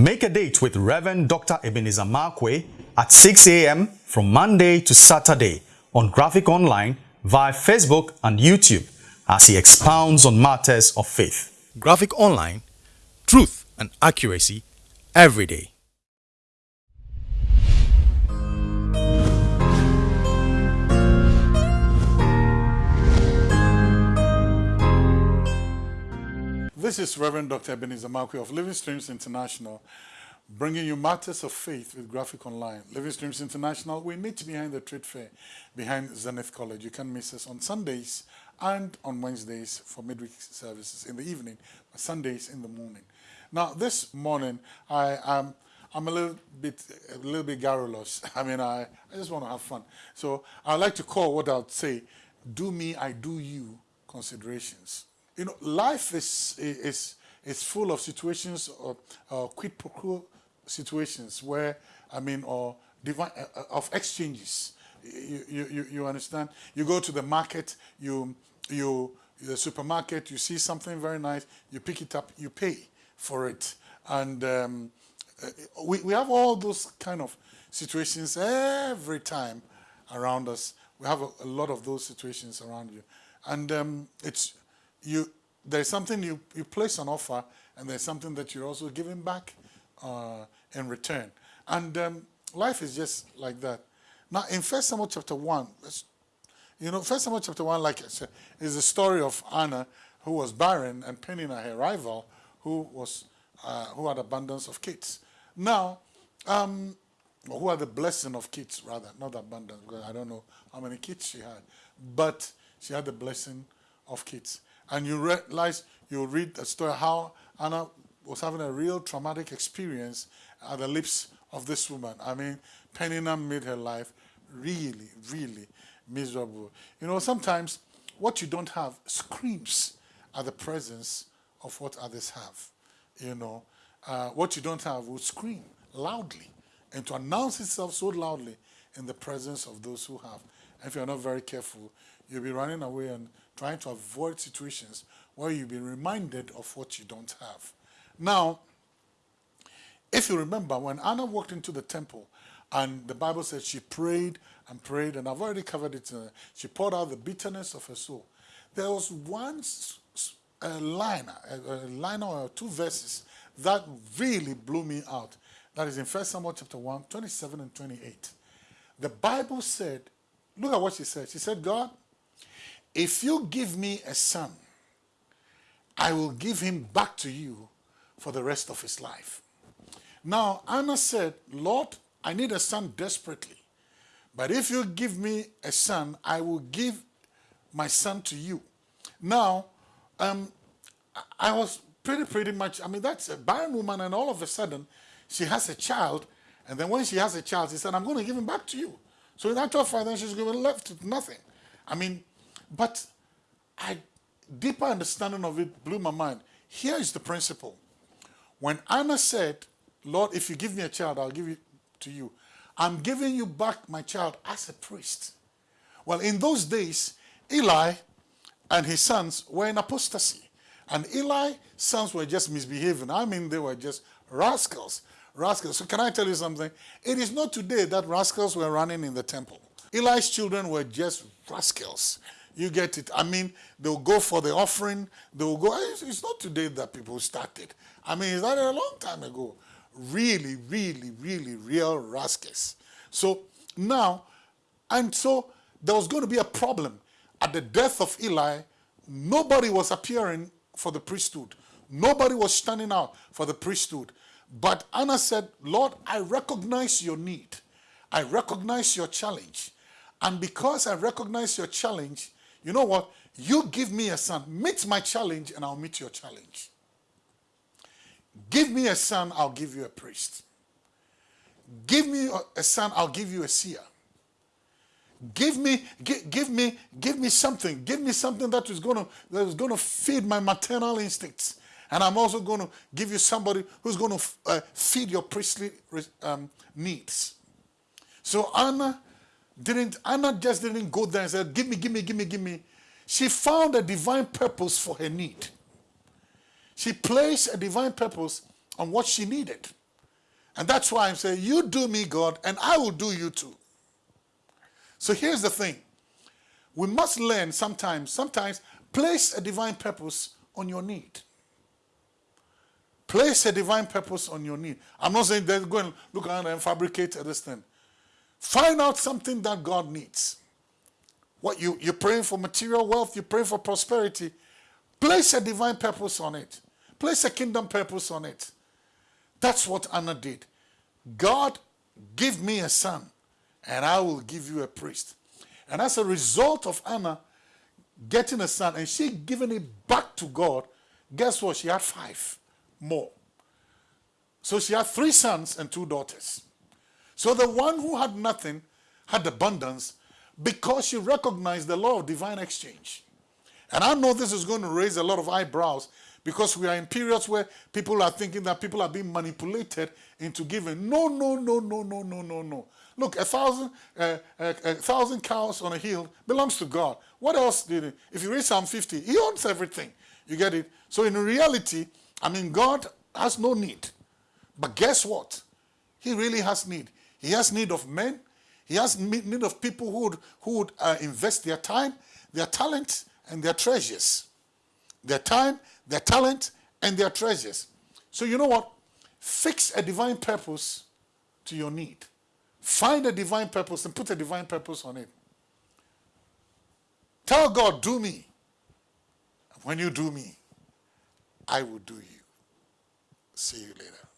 Make a date with Reverend Dr. Ebenezer Markwei at 6 a.m. from Monday to Saturday on Graphic Online via Facebook and YouTube as he expounds on matters of faith. Graphic Online, truth and accuracy every day. This is Reverend Dr. Ebenezer Markwei of Living Streams International, bringing you matters of faith with Graphic Online. Living Streams International, we meet behind the trade fair, behind Zenith College. You can miss us on Sundays and on Wednesdays for midweek services in the evening, Sundays in the morning. Now, this morning, I am. I'm a little bit, a little bit garrulous. I mean, I, I just want to have fun. So I like to call what I'd say, do me, I do you considerations. You know, life is, is, is full of situations of uh, quid pro quo situations where, I mean, or divine, uh, of exchanges. You, you, you understand? You go to the market, you, you, the supermarket, you see something very nice, you pick it up, you pay for it. And um, uh, we, we have all those kind of situations every time around us. We have a, a lot of those situations around you. And um, it's you there's something you, you place on offer and there's something that you're also giving back uh, in return. And um, life is just like that. Now in First Samuel chapter 1, you know, First Samuel chapter 1, like I said, is the story of Anna who was barren and Peninnah, her rival, who was uh, who had abundance of kids. Now, um, who had the blessing of kids rather, not abundance, because I don't know how many kids she had, but she had the blessing of kids and you realize, you read the story how Anna was having a real traumatic experience at the lips of this woman. I mean, Peninnah made her life really, really miserable. You know, sometimes what you don't have screams at the presence of what others have. You know, uh, what you don't have will scream loudly and to announce itself so loudly in the presence of those who have. If you're not very careful, you'll be running away and trying to avoid situations where you'll be reminded of what you don't have. Now, if you remember, when Anna walked into the temple, and the Bible says she prayed and prayed, and I've already covered it. Uh, she poured out the bitterness of her soul. There was one a line, a, a line or two verses that really blew me out. That is in 1 Samuel chapter 1, 27 and 28. The Bible said, look at what she said. She said, God, if you give me a son, I will give him back to you for the rest of his life. Now, Anna said, Lord, I need a son desperately. But if you give me a son, I will give my son to you. Now, um, I was pretty, pretty much, I mean, that's a barren woman, and all of a sudden, she has a child, and then when she has a child, she said, I'm going to give him back to you. So in actual fact, then she's given left with nothing. I mean, but I deeper understanding of it blew my mind. Here is the principle. When Anna said, Lord, if you give me a child, I'll give it to you. I'm giving you back my child as a priest. Well, in those days, Eli and his sons were in apostasy. And Eli's sons were just misbehaving. I mean, they were just rascals. Rascals. So can I tell you something? It is not today that rascals were running in the temple. Eli's children were just rascals. You get it. I mean, they'll go for the offering. They'll go. It's not today that people started. I mean, it's not a long time ago. Really, really, really real rascals. So now, and so there was going to be a problem. At the death of Eli, nobody was appearing for the priesthood. Nobody was standing out for the priesthood. But Anna said, Lord, I recognize your need. I recognize your challenge. And because I recognize your challenge, you know what? You give me a son, meet my challenge, and I'll meet your challenge. Give me a son, I'll give you a priest. Give me a son, I'll give you a seer. Give me, give, give me, give me something. Give me something that is to that is going to feed my maternal instincts, and I'm also going to give you somebody who's going to uh, feed your priestly um, needs. So Anna didn't Anna just didn't go there and said, give me, give me, give me, give me. She found a divine purpose for her need. She placed a divine purpose on what she needed. And that's why I'm saying, you do me, God, and I will do you too. So here's the thing. We must learn sometimes, sometimes place a divine purpose on your need. Place a divine purpose on your need. I'm not saying that go and look around and fabricate this thing. Find out something that God needs. What you, you're praying for material wealth, you're praying for prosperity. Place a divine purpose on it. Place a kingdom purpose on it. That's what Anna did. God, give me a son, and I will give you a priest. And as a result of Anna getting a son and she giving it back to God, guess what? She had five more. So she had three sons and two daughters. So the one who had nothing had abundance because she recognized the law of divine exchange. And I know this is going to raise a lot of eyebrows because we are in periods where people are thinking that people are being manipulated into giving. No, no, no, no, no, no, no, no. Look, a thousand, uh, a, a, thousand cows on a hill belongs to God. What else did he? If you read Psalm 50, he owns everything. You get it? So in reality, I mean, God has no need. But guess what? He really has need. He has need of men. He has need of people who would, who would uh, invest their time, their talent, and their treasures. Their time, their talent, and their treasures. So you know what? Fix a divine purpose to your need. Find a divine purpose and put a divine purpose on it. Tell God, do me. When you do me, I will do you. See you later.